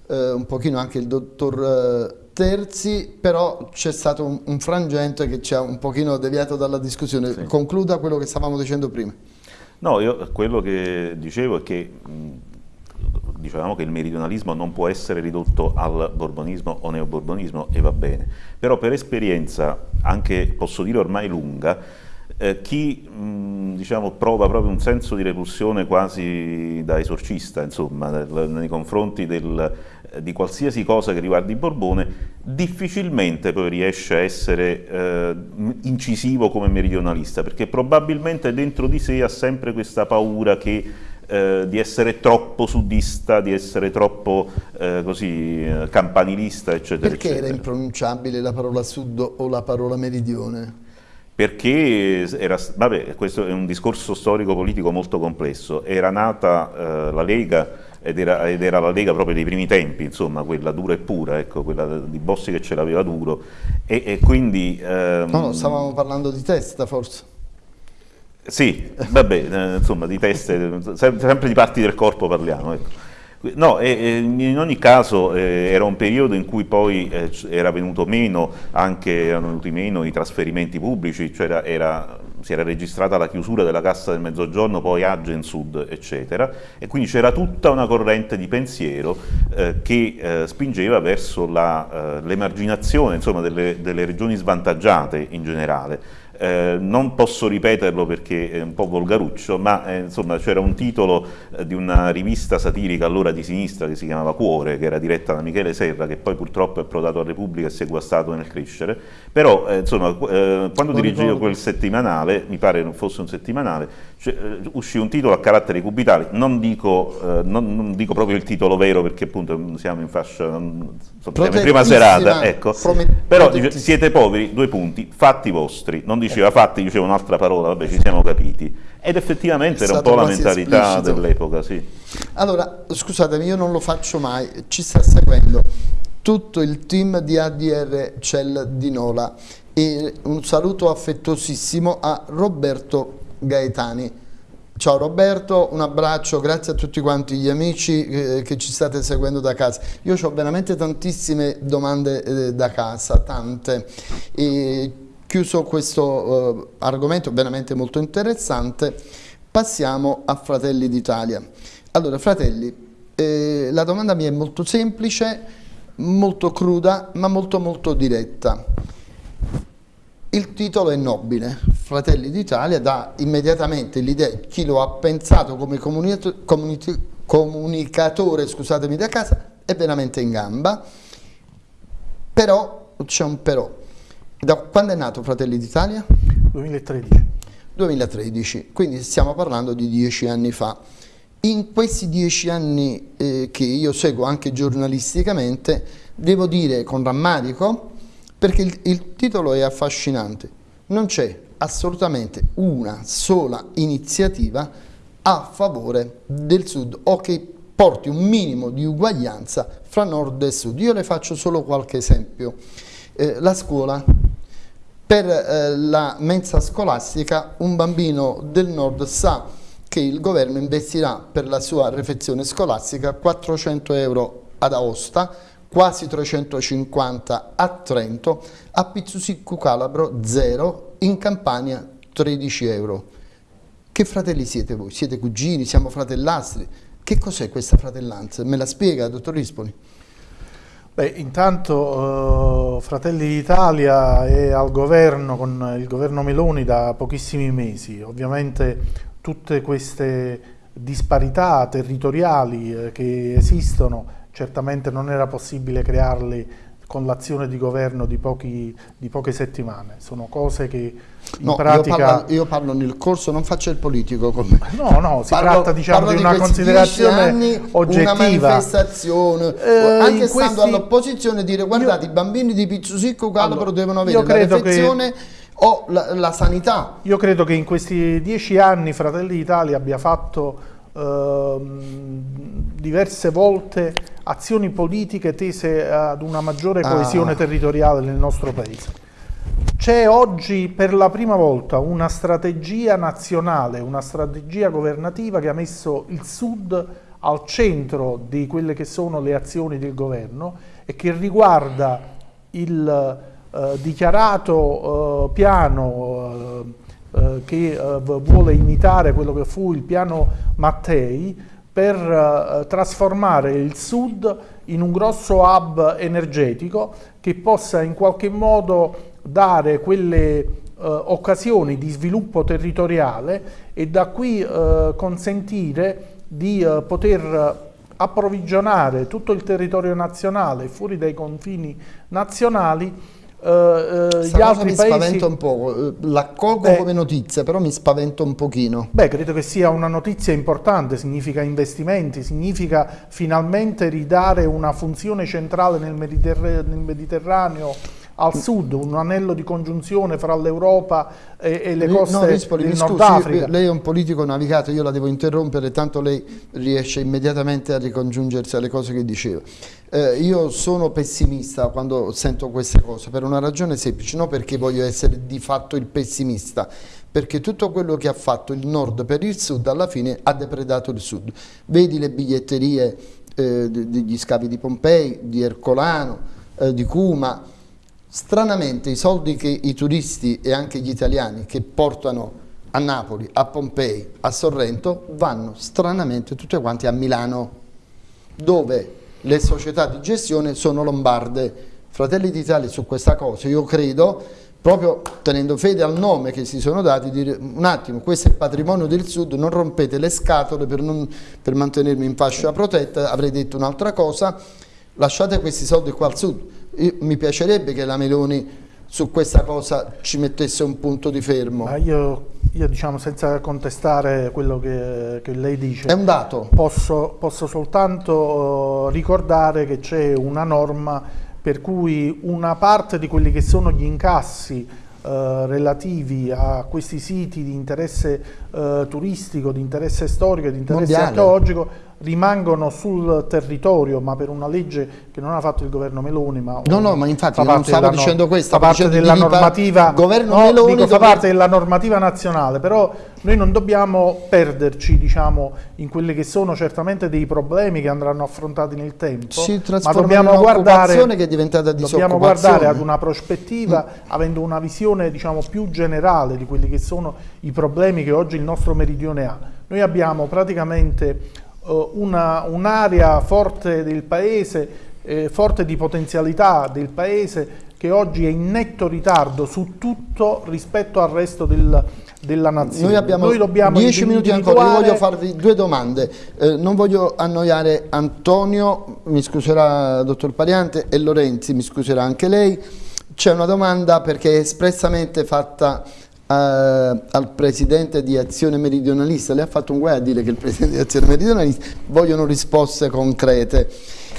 eh, un pochino anche il dottor terzi, però c'è stato un, un, frangente che ci ha un pochino deviato dalla discussione. Sì. Concluda quello che stavamo dicendo prima. No, io quello che dicevo è che dicevamo che il meridionalismo non può essere ridotto al borbonismo o neoborbonismo e va bene, però per esperienza, anche posso dire ormai lunga, eh, chi mh, diciamo, prova proprio un senso di repulsione quasi da esorcista insomma, nel, nei confronti del, eh, di qualsiasi cosa che riguardi Borbone, difficilmente poi riesce a essere eh, incisivo come meridionalista, perché probabilmente dentro di sé ha sempre questa paura che eh, di essere troppo sudista, di essere troppo eh, così eh, campanilista, eccetera. Perché eccetera. era impronunciabile la parola sud o la parola meridione? perché era, vabbè, questo è un discorso storico-politico molto complesso, era nata eh, la Lega ed era, ed era, la Lega proprio dei primi tempi, insomma, quella dura e pura, ecco, quella di Bossi che ce l'aveva duro, e, e quindi... Ehm, no, stavamo parlando di testa forse. Sì, vabbè, eh, insomma, di teste, sempre di parti del corpo parliamo, ecco. No, e, in ogni caso eh, era un periodo in cui poi eh, era venuto meno, anche erano venuti meno i trasferimenti pubblici, cioè era, era, si era registrata la chiusura della Cassa del Mezzogiorno, poi Agen Sud, eccetera, e quindi c'era tutta una corrente di pensiero eh, che eh, spingeva verso eh, l'emarginazione delle, delle regioni svantaggiate in generale. Eh, non posso ripeterlo perché è un po' volgaruccio, ma eh, insomma c'era un titolo eh, di una rivista satirica allora di sinistra che si chiamava Cuore, che era diretta da Michele Serra, che poi purtroppo è approdato a Repubblica e si è guastato nel crescere, però eh, insomma quando dirigevo quel settimanale, mi pare non fosse un settimanale, cioè, eh, uscì un titolo a caratteri cubitali, non dico, non, non dico, proprio il titolo vero perché appunto siamo in fascia, insomma, in prima serata, ecco. però dice, siete poveri, due punti, fatti vostri, non diceva fatti, diceva un'altra parola, vabbè ci siamo capiti. Ed effettivamente era un po' la mentalità dell'epoca, sì. Allora, scusatemi, io non lo faccio mai, ci sta seguendo tutto il team di ADR Cell di Nola e un saluto affettuosissimo a Roberto Gaetani. Ciao Roberto, un abbraccio, grazie a tutti quanti gli amici eh, che ci state seguendo da casa. Io ho veramente tantissime domande eh, da casa, tante. E chiuso questo eh, argomento veramente molto interessante, passiamo a Fratelli d'Italia. Allora, fratelli, la domanda mia è molto semplice, molto cruda, ma molto molto diretta. Il titolo è nobile, Fratelli d'Italia dà immediatamente l'idea, chi lo ha pensato come comunicatore scusatemi da casa, è veramente in gamba, però c'è un però. Da quando è nato Fratelli d'Italia? 2013. 2013, quindi stiamo parlando di dieci anni fa. In questi dieci anni eh, che io seguo anche giornalisticamente, devo dire con rammarico, perché il, il titolo è affascinante, non c'è assolutamente una sola iniziativa a favore del Sud o che porti un minimo di uguaglianza fra Nord e Sud. Io le faccio solo qualche esempio. Eh, la scuola, per eh, la mensa scolastica un bambino del Nord sa che il governo investirà per la sua refezione scolastica 400 euro ad Aosta, quasi 350 a Trento, a Pizzusicco Calabro 0, in Campania 13 euro. Che fratelli siete voi? Siete cugini? Siamo fratellastri? Che cos'è questa fratellanza? Me la spiega, dottor Rispoli? Beh, intanto uh, Fratelli d'Italia è al governo con il governo Meloni da pochissimi mesi. Ovviamente tutte queste disparità territoriali eh, che esistono certamente non era possibile crearli con l'azione di governo di, pochi, di, poche settimane, sono cose che in no, pratica... Io parlo, io parlo, nel corso, non faccio il politico con me. No, no, si parlo, tratta diciamo, di una considerazione anni, oggettiva. Una manifestazione, eh, anche stando questi... all'opposizione dire guardate io... i bambini di Pizzusicco Calabro allora, devono avere la refezione... Che o la, la, sanità. Io credo che in questi dieci anni Fratelli d'Italia abbia fatto diverse volte azioni politiche tese ad una maggiore ah. coesione ah. territoriale nel nostro Paese. C'è oggi per la prima volta una strategia nazionale, una strategia governativa che ha messo il Sud al centro di quelle che sono le azioni del governo e che riguarda il eh, dichiarato eh, piano eh, che vuole imitare quello che fu il piano Mattei per trasformare il Sud in un grosso hub energetico che possa in qualche modo dare quelle occasioni di sviluppo territoriale e da qui consentire di poter approvvigionare tutto il territorio nazionale fuori dai confini nazionali gli altri mi paesi... spaventa un po', l'accolgo come notizia, però mi spaventa un pochino. Beh, credo che sia una notizia importante, significa investimenti, significa finalmente ridare una funzione centrale nel, Mediterraneo, nel Mediterraneo al sud, un anello di congiunzione fra l'Europa e, e, le coste no, Rispoli, del Nord Africa. Lei è un politico navigato, io la devo interrompere, tanto lei riesce immediatamente a ricongiungersi alle cose che diceva. Eh, io sono pessimista quando sento queste cose, per una ragione semplice, non perché voglio essere di fatto il pessimista, perché tutto quello che ha fatto il nord per il sud alla fine ha depredato il sud. Vedi le biglietterie eh, degli scavi di Pompei, di Ercolano, eh, di Cuma, Stranamente i soldi che i turisti e anche gli italiani che portano a Napoli, a Pompei, a Sorrento vanno stranamente tutti quanti a Milano dove le società di gestione sono lombarde. Fratelli d'Italia su questa cosa io credo proprio tenendo fede al nome che si sono dati, dire un attimo, questo è il patrimonio del Sud, non rompete le scatole per, non, per mantenermi in fascia protetta, avrei detto un'altra cosa, lasciate questi soldi qua al Sud, io, mi piacerebbe che la Meloni su questa cosa ci mettesse un punto di fermo. Io, io, diciamo senza contestare quello che, che, lei dice, è un dato. Posso, posso soltanto ricordare che c'è una norma per cui una parte di quelli che sono gli incassi eh, relativi a questi siti di interesse eh, turistico, di interesse storico, di interesse Mondiale. archeologico rimangono sul territorio, ma per una legge che non ha fatto il governo Meloni, ma No, no, ma infatti non stavo dicendo no, questo, fa parte della normativa governo no, Meloni dico, fa parte della normativa nazionale, però noi non dobbiamo perderci, diciamo, in quelli che sono certamente dei problemi che andranno affrontati nel tempo, si ma dobbiamo guardare che è diventata Dobbiamo guardare ad una prospettiva mm. avendo una visione, diciamo, più generale di quelli che sono i problemi che oggi il nostro meridione ha. Noi abbiamo praticamente un'area un forte del paese, eh, forte di potenzialità del paese che oggi è in netto ritardo su tutto rispetto al resto del, della nazione. Noi abbiamo Noi dobbiamo 10 minuti ancora, io voglio farvi due domande, eh, non voglio annoiare Antonio, mi scuserà dottor Pariante, e Lorenzi, mi scuserà anche lei, c'è una domanda perché è espressamente fatta Uh, al presidente di Azione Meridionalista, le ha fatto un guai a dire che il presidente di Azione Meridionalista vogliono risposte concrete.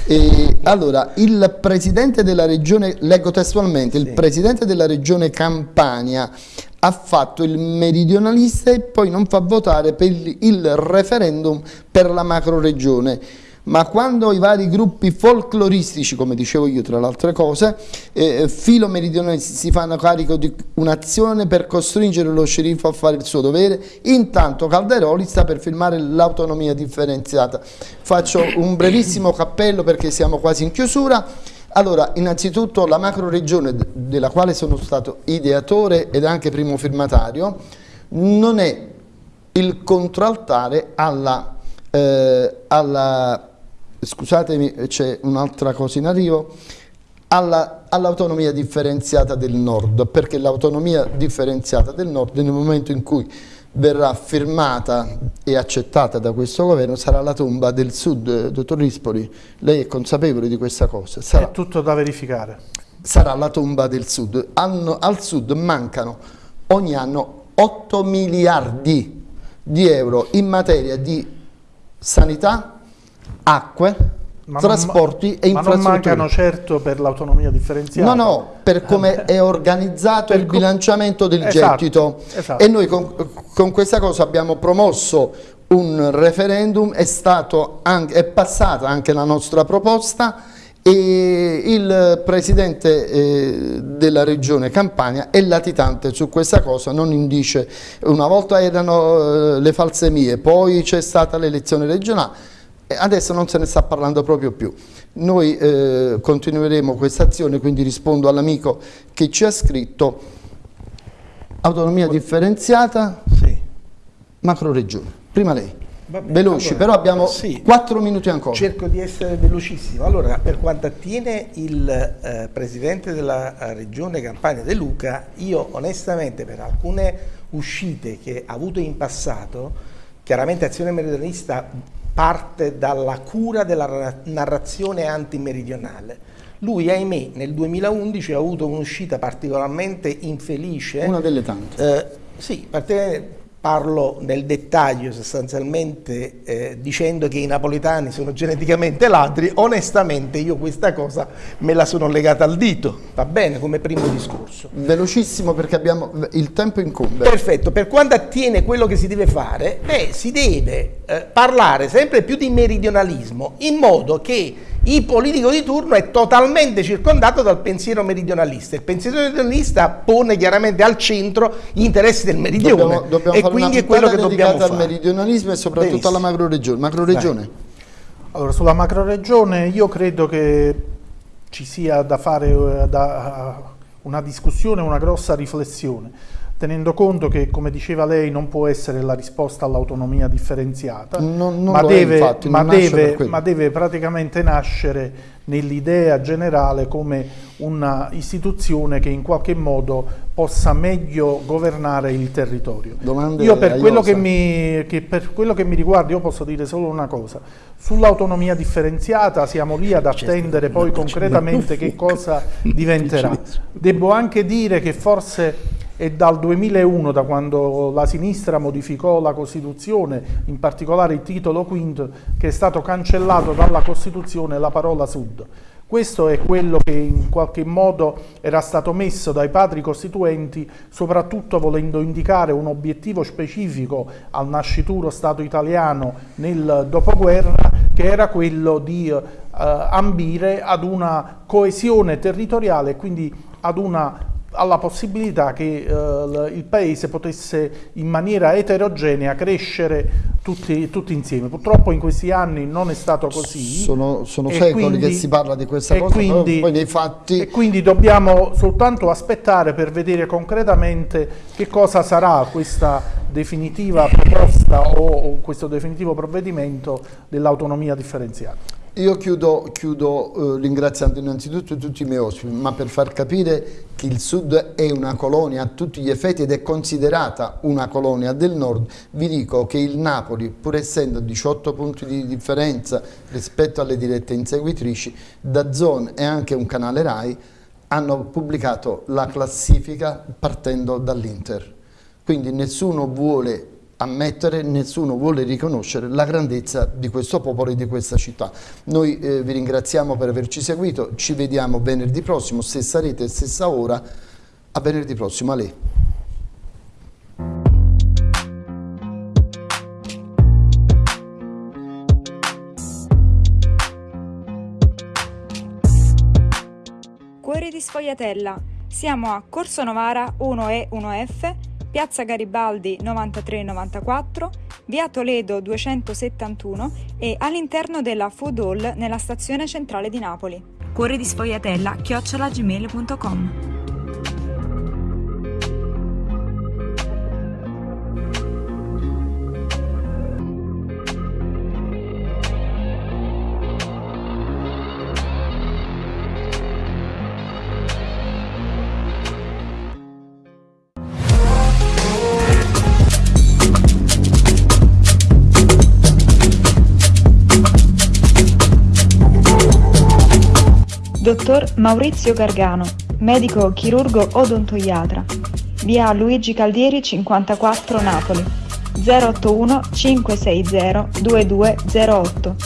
E, allora, il presidente della regione, leggo testualmente, sì. il presidente della regione Campania ha fatto il meridionalista e poi non fa votare per il referendum per la macro regione ma quando i vari gruppi folcloristici, come dicevo io tra le altre cose, eh, filo meridionale si fanno carico di un'azione per costringere lo sceriffo a fare il suo dovere, intanto Calderoli sta per firmare l'autonomia differenziata. Faccio un brevissimo cappello perché siamo quasi in chiusura. Allora, innanzitutto la macro regione della quale sono stato ideatore ed anche primo firmatario non è il contraltare alla, eh, alla scusatemi c'è un'altra cosa in arrivo, all'autonomia all differenziata del nord, perché l'autonomia differenziata del nord nel momento in cui verrà firmata e accettata da questo governo sarà la tomba del sud, dottor Rispoli, lei è consapevole di questa cosa? Sarà, è tutto da verificare. Sarà la tomba del sud, Anno, al sud mancano ogni anno 8 miliardi di euro in materia di sanità, acque, ma trasporti non, e infrastrutture. Ma non mancano certo per l'autonomia differenziata. No, no, per come è organizzato il bilanciamento del esatto, gettito. Esatto. E noi con, con, questa cosa abbiamo promosso un referendum, è, anche, è passata anche la nostra proposta e il presidente eh, della regione Campania è latitante su questa cosa, non indice, una volta erano eh, le false mie, poi c'è stata l'elezione regionale, adesso non se ne sta parlando proprio più. Noi eh, continueremo questa azione, quindi rispondo all'amico che ci ha scritto autonomia differenziata, sì. macro regione. Prima lei. Vabbè, Veloci, allora, però abbiamo sì, 4 minuti ancora. Cerco di essere velocissimo. Allora, per quanto attiene il eh, Presidente della eh, Regione Campania De Luca, io onestamente per alcune uscite che ha avuto in passato, chiaramente Azione Meridionalista parte dalla cura della narrazione antimeridionale. Lui, ahimè, nel 2011 ha avuto un'uscita particolarmente infelice. Una delle tante. Eh, sì, particolarmente parlo nel dettaglio sostanzialmente eh, dicendo che i napoletani sono geneticamente ladri, onestamente io questa cosa me la sono legata al dito, va bene come primo discorso. Velocissimo perché abbiamo il tempo incombe. Perfetto, per quanto attiene quello che si deve fare, beh, si deve eh, parlare sempre più di meridionalismo in modo che il politico di turno è totalmente circondato dal pensiero meridionalista. Il pensiero meridionalista pone chiaramente al centro gli interessi del meridione dobbiamo, dobbiamo e quindi è quello che dobbiamo fare. al meridionalismo e soprattutto Benissimo. alla macroregione. Macroregione. Allora, sulla macroregione io credo che ci sia da fare eh, da, una discussione, una grossa riflessione tenendo conto che, come diceva lei, non può essere la risposta all'autonomia differenziata, non, non ma, deve, è, infatti, ma, deve, ma, deve, praticamente nascere nell'idea generale come un'istituzione che in qualche modo possa meglio governare il territorio. Domande io per quello che, mi, che per quello che mi riguarda io posso dire solo una cosa, sull'autonomia differenziata siamo lì ad attendere poi concretamente che cosa diventerà. Devo anche dire che forse è dal 2001, da quando la sinistra modificò la Costituzione, in particolare il titolo quinto, che è stato cancellato dalla Costituzione la parola Sud. Questo è quello che in qualche modo era stato messo dai padri costituenti, soprattutto volendo indicare un obiettivo specifico al nascituro Stato italiano nel dopoguerra, che era quello di eh, ambire ad una coesione territoriale e quindi ad una alla possibilità che eh, il paese potesse in maniera eterogenea crescere tutti, tutti, insieme. Purtroppo in questi anni non è stato così. Sono, sono secoli quindi, che si parla di questa cosa, quindi, poi nei fatti... E quindi dobbiamo soltanto aspettare per vedere concretamente che cosa sarà questa definitiva proposta o, o questo definitivo provvedimento dell'autonomia differenziata. Io chiudo, chiudo eh, ringraziando innanzitutto tutti i miei ospiti, ma per far capire che il Sud è una colonia a tutti gli effetti ed è considerata una colonia del Nord, vi dico che il Napoli, pur essendo 18 punti di differenza rispetto alle dirette inseguitrici, da Zone e anche un canale RAI hanno pubblicato la classifica partendo dall'Inter. Quindi nessuno vuole ammettere, nessuno vuole riconoscere la grandezza di questo popolo e di questa città. Noi eh, vi ringraziamo per averci seguito, ci vediamo venerdì prossimo, stessa rete, stessa ora, a venerdì prossimo, a lei. Cuori di Sfogliatella, siamo a Corso Novara 1E 1F Piazza Garibaldi 9394, via Toledo 271 e all'interno della Food Hall nella stazione centrale di Napoli. Cuore di sfogliatella chiocciolagmail.com Dottor Maurizio Gargano, medico chirurgo odontoiatra, via Luigi Caldieri 54 Napoli, 081 560 2208,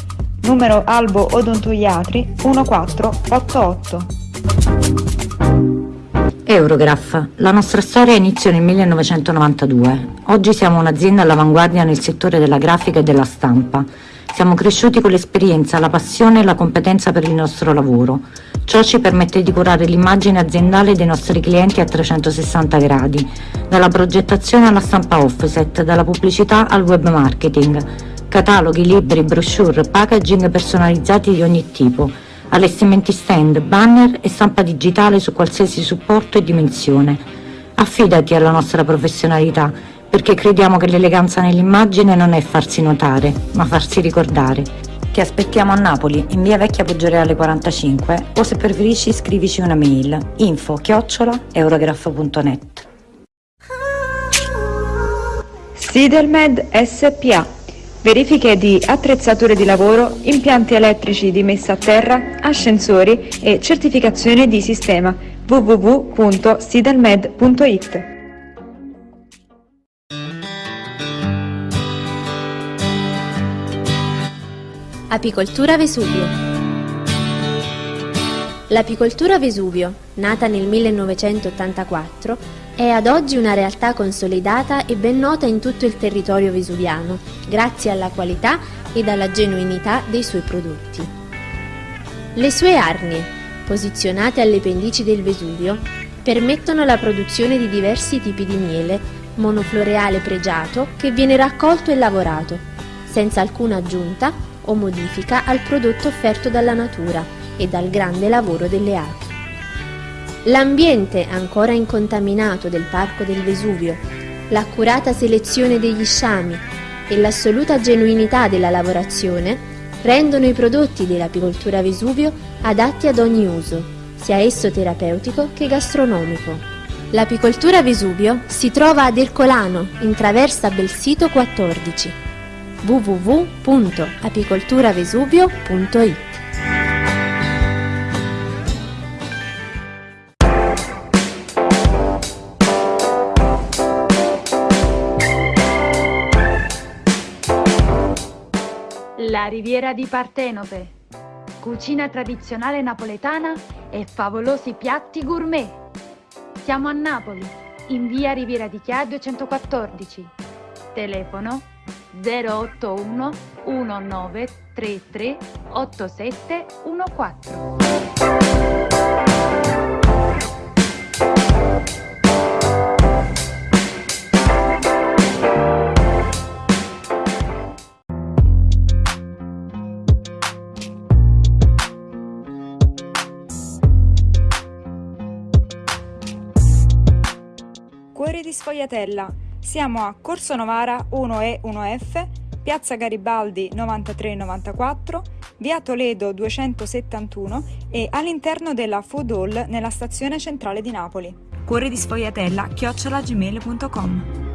numero Albo Odontoiatri 1488. Eurograph. La nostra storia inizia nel 1992. Oggi siamo un'azienda all'avanguardia nel settore della grafica e della stampa. Siamo cresciuti con l'esperienza, la passione e la competenza per il nostro lavoro. Ciò ci permette di curare l'immagine aziendale dei nostri clienti a 360 gradi, dalla progettazione alla stampa offset, dalla pubblicità al web marketing. Cataloghi, libri, brochure, packaging personalizzati di ogni tipo, allestimenti stand, banner e stampa digitale su qualsiasi supporto e dimensione. Affidati alla nostra professionalità, perché crediamo che l'eleganza nell'immagine non è farsi notare, ma farsi ricordare. Ti aspettiamo a Napoli, in via Vecchia Poggioreale 45, o se preferisci scrivici una mail info chiocciola eurograph.net. Sidelmed SPA Verifiche di attrezzature di lavoro, impianti elettrici di messa a terra, ascensori e certificazione di sistema www.sidelmed.it Apicoltura Vesuvio L'apicoltura Vesuvio, nata nel 1984, è ad oggi una realtà consolidata e ben nota in tutto il territorio vesuviano, grazie alla qualità ed alla genuinità dei suoi prodotti. Le sue arnie, posizionate alle pendici del Vesuvio, permettono la produzione di diversi tipi di miele, monofloreale pregiato che viene raccolto e lavorato, senza alcuna aggiunta o modifica al prodotto offerto dalla natura e dal grande lavoro delle api. L'ambiente ancora incontaminato del Parco del Vesuvio, l'accurata selezione degli sciami e l'assoluta genuinità della lavorazione rendono i prodotti dell'apicoltura Vesuvio adatti ad ogni uso, sia esso terapeutico che gastronomico. L'apicoltura Vesuvio si trova ad Ercolano, in traversa Belsito 14 www.apicolturavesuvio.it La riviera di Partenope. Cucina tradizionale napoletana e favolosi piatti gourmet. Siamo a Napoli, in via Riviera di Chia 214. Telefono 081 1933 8714. Cuore di Sfogliatella. Siamo a Corso Novara 1E 1F, Piazza Garibaldi 9394, Via Toledo 271 e all'interno della Food Hall nella stazione centrale di Napoli. Cuore di Sfogliatella chiocciolagmail.com